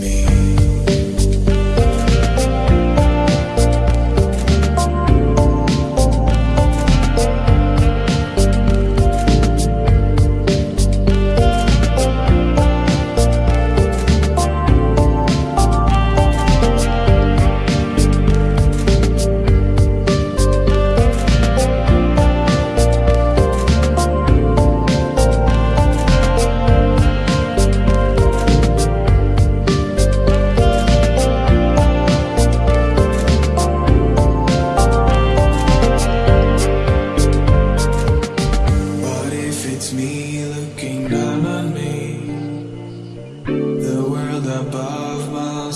me.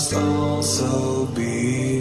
Must also be